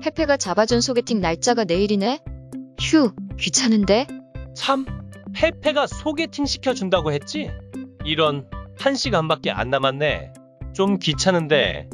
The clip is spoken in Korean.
페페가 잡아준 소개팅 날짜가 내일이네? 휴, 귀찮은데? 참, 페페가 소개팅 시켜준다고 했지? 이런, 한 시간밖에 안 남았네. 좀 귀찮은데,